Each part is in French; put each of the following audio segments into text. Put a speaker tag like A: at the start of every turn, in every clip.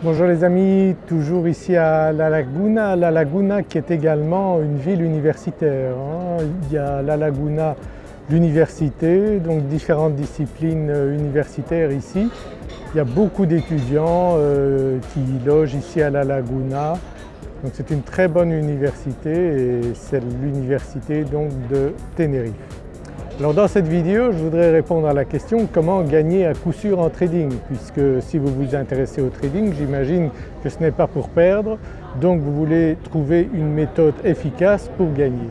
A: Bonjour les amis, toujours ici à La Laguna, La Laguna qui est également une ville universitaire. Hein. Il y a La Laguna l'université, donc différentes disciplines euh, universitaires ici. Il y a beaucoup d'étudiants euh, qui logent ici à La Laguna, donc c'est une très bonne université et c'est l'université de Tenerife. Alors dans cette vidéo, je voudrais répondre à la question comment gagner à coup sûr en trading? Puisque si vous vous intéressez au trading, j'imagine que ce n'est pas pour perdre, donc vous voulez trouver une méthode efficace pour gagner.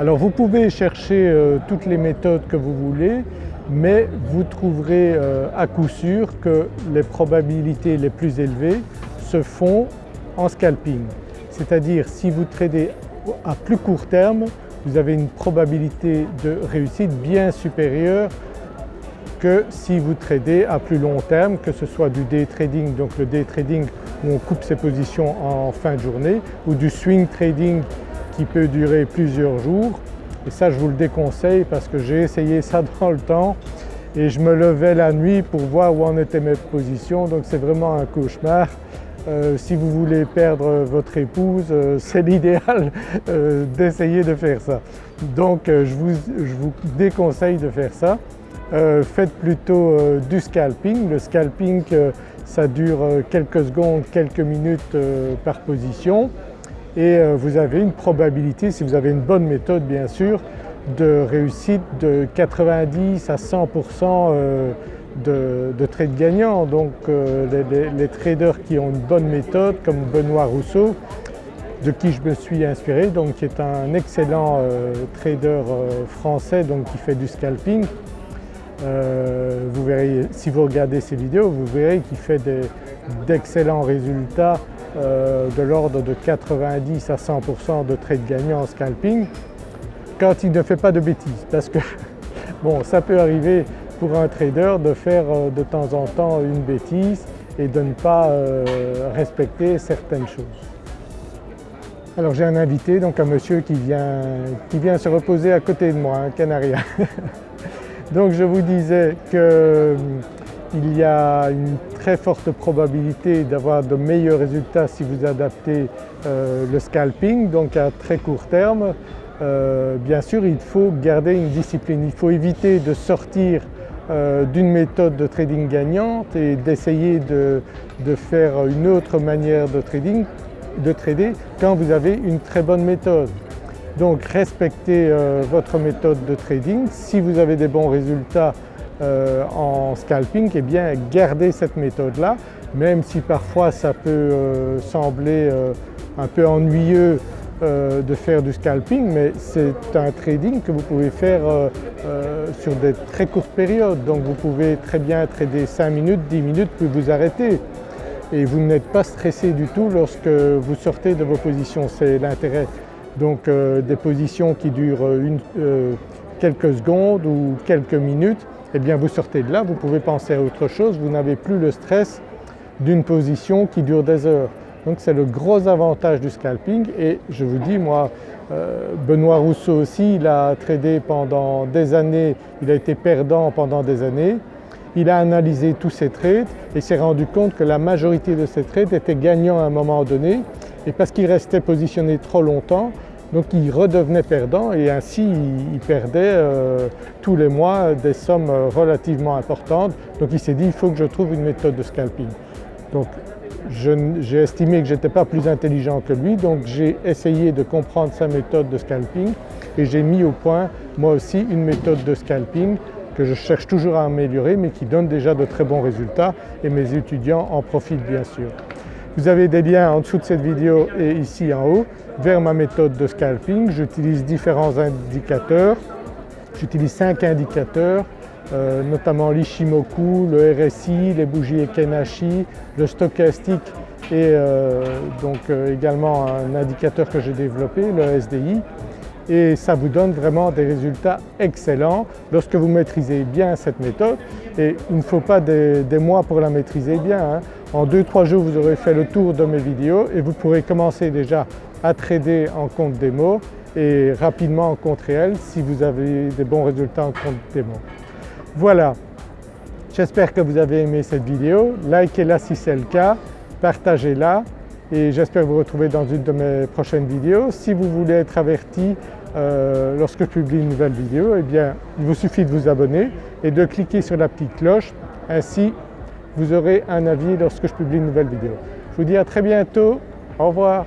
A: Alors vous pouvez chercher euh, toutes les méthodes que vous voulez, mais vous trouverez euh, à coup sûr que les probabilités les plus élevées se font en scalping. C'est-à-dire si vous tradez à plus court terme, vous avez une probabilité de réussite bien supérieure que si vous tradez à plus long terme, que ce soit du day trading, donc le day trading où on coupe ses positions en fin de journée, ou du swing trading qui peut durer plusieurs jours. Et ça je vous le déconseille parce que j'ai essayé ça dans le temps et je me levais la nuit pour voir où en étaient mes positions donc c'est vraiment un cauchemar. Euh, si vous voulez perdre votre épouse, euh, c'est l'idéal euh, d'essayer de faire ça. Donc je vous, déconseille de faire ça. faites plutôt du scalping. Le scalping ça dure quelques secondes, quelques minutes par position et vous avez une probabilité, si vous avez une bonne méthode bien sûr, de réussite de 90 à 100% de, de trades gagnants. Donc euh, les, traders qui ont une bonne méthode comme Benoît Rousseau, de qui je me suis inspiré, donc qui est un excellent euh, trader euh, français donc qui fait du scalping. vous verrez, si vous regardez ses vidéos, vous verrez qu'il fait d'excellents résultats de l'ordre de 90 à 100% de trades gagnants en scalping quand il ne fait pas de bêtises parce que bon ça peut arriver pour un trader de faire euh, de temps en temps une bêtise et de ne pas euh, respecter certaines choses. Alors j'ai un invité, donc un monsieur qui vient, qui vient se reposer à côté de moi, un canarien. donc je vous disais qu'il euh, y a une très forte probabilité d'avoir de meilleurs résultats si vous adaptez le scalping, donc à très court terme. bien sûr il faut garder une discipline, il faut éviter de sortir euh, d'une méthode de trading gagnante et d'essayer de, faire une autre manière de trading, de trader quand vous avez une très bonne méthode. Donc respectez euh, votre méthode de trading. Si vous avez des bons résultats euh, en scalping, eh bien gardez cette méthode-là, même si parfois ça peut sembler un peu ennuyeux de faire du scalping mais c'est un trading que vous pouvez faire sur des très courtes périodes. Donc vous pouvez très bien trader 5 minutes, 10 minutes puis vous arrêter et vous n'êtes pas stressé du tout lorsque vous sortez de vos positions, c'est l'intérêt. Donc des positions qui durent quelques secondes ou quelques minutes, eh bien vous sortez de là, vous pouvez penser à autre chose, vous n'avez plus le stress d'une position qui dure des heures. Donc c'est le gros avantage du scalping et je vous dis moi, euh, Benoît Rousseau aussi, il a tradé pendant des années, il a été perdant pendant des années. Il a analysé tous ses trades et s'est rendu compte que la majorité de ses trades étaient gagnants à un moment donné et parce qu'il restait positionné trop longtemps, donc il redevenait perdant et ainsi il, perdait euh, tous les mois des sommes relativement importantes. Donc il s'est dit il faut que je trouve une méthode de scalping. J'ai estimé que je n'étais pas plus intelligent que lui donc j'ai essayé de comprendre sa méthode de scalping et j'ai mis au point moi aussi une méthode de scalping que je cherche toujours à améliorer mais qui donne déjà de très bons résultats et mes étudiants en profitent bien sûr. Vous avez des liens en dessous de cette vidéo et ici en haut vers ma méthode de scalping. J'utilise différents indicateurs, j'utilise 5 indicateurs euh, notamment l'Ishimoku, le RSI, les bougies Ekenashi, le stochastique et euh, donc euh, également un indicateur que j'ai développé, le SDI et ça vous donne vraiment des résultats excellents lorsque vous maîtrisez bien cette méthode et il ne faut pas des, mois pour la maîtriser bien. Hein. En 2-3 jours vous aurez fait le tour de mes vidéos et vous pourrez commencer déjà à trader en compte démo et rapidement en compte réel si vous avez des bons résultats en compte démo. Voilà, j'espère que vous avez aimé cette vidéo, likez-la si c'est le cas partagez-la et j'espère vous retrouver dans une de mes prochaines vidéos. Si vous voulez être averti euh, lorsque je publie une nouvelle vidéo, eh bien il vous suffit de vous abonner et de cliquer sur la petite cloche, ainsi vous aurez un avis lorsque je publie une nouvelle vidéo. Je vous dis à très bientôt, au revoir.